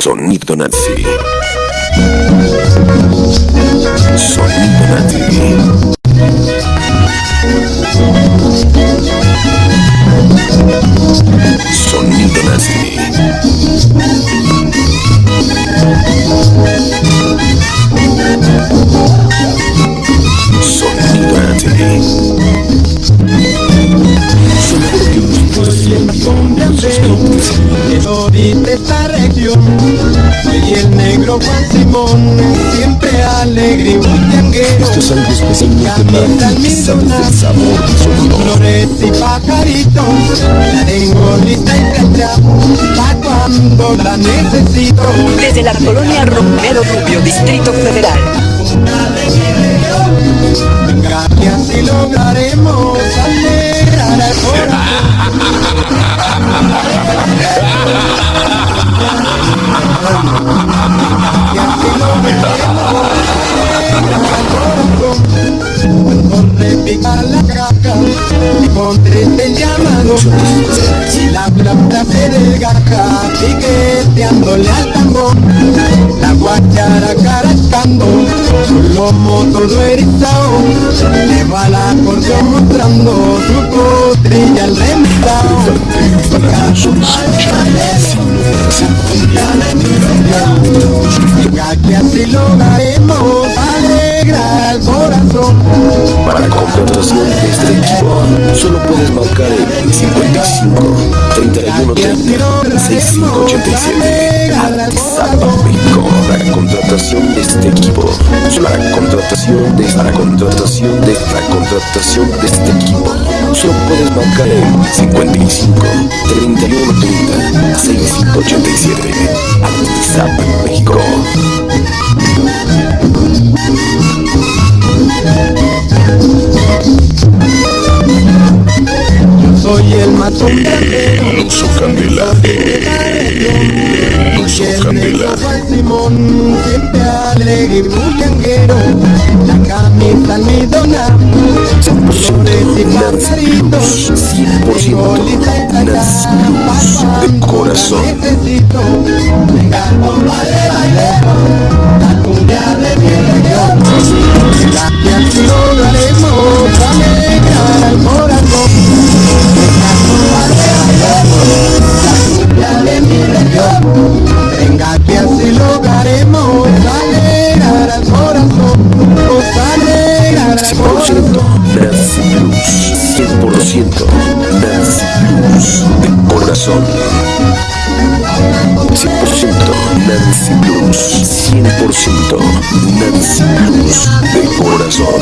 Sonido nazi. De esta región. Soy el negro Juan Simón Siempre alegre y bullanguero Esto es algo especialmente Camisa nazi, sabes sabor. Flores y pajaritos La tengo lista y fecha Pa' cuando la necesito. Desde la colonia Romero Rubio, Distrito Federal. Venga que así lograremos alegrar al Repica la caja Me conteste el llamado Y la plata se desgaja Piqueteándole al tambor La guachara caracando Su lomo todo erizado. Le va la acordeón mostrando Su potrilla al remendado Para nosotros Venga que así lograremos Alegrar Para contratación de este equipo, solo puedes marcar el 55 31 30 6587 Atizapa, México. Para contratación de este equipo, para contratación de para contratación de para contratación de este equipo, solo puedes marcar el 55 31 30 6587 Atizapa, México. El El oso candela, el oso candela. Siempre alegre y La camisa almidona, flores y pajaritos 100% Nancy Blues de corazón. Necesito de corazón 100% Nancy Blues 100% Nancy Blues de corazón.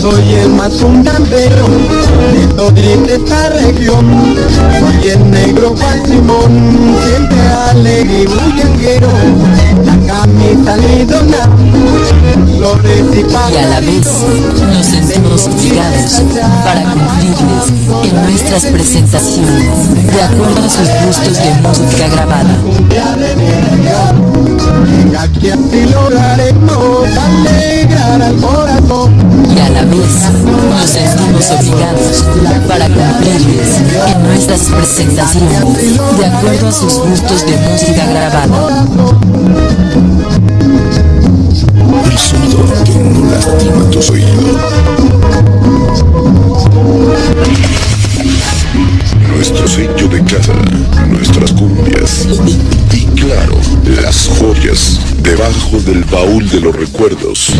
Soy el más fundandero de toda esta región. Soy el negro Juan Simón, siempre alegre y bullanguero y a la vez nos sentimos obligados para cumplirles en nuestras presentaciones de acuerdo a sus gustos de música grabada. Y a la vez nos sentimos obligados para cumplirles en nuestras presentaciones de acuerdo a sus gustos de música grabada. De casa, nuestras cumbias y claro, las joyas debajo del baúl de los recuerdos.